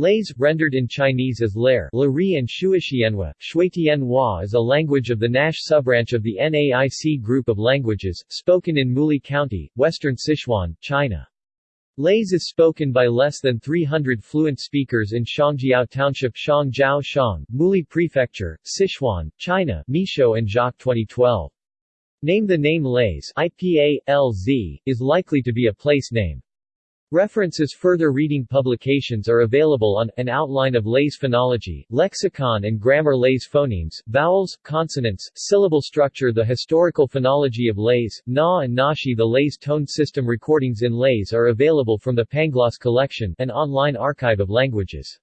Laze, rendered in Chinese as Lair, Lari and Shuixianhua, Shuitianhua is a language of the Naish subbranch of the Naic group of languages, spoken in Muli County, western Sichuan, China. Laze is spoken by less than 300 fluent speakers in Xiangjiao Township Shangjiao Shang, Muli Prefecture, Sichuan, China Michaud and Jacques 2012. Name The name Laze IPA, LZ, is likely to be a place name. References Further reading publications are available on An Outline of Laze Phonology, Lexicon and Grammar. Laze Phonemes, Vowels, Consonants, Syllable Structure. The Historical Phonology of Laze, Na and Naxi. The Laze Tone System recordings in Laze are available from the Pangloss Collection, an online archive of languages.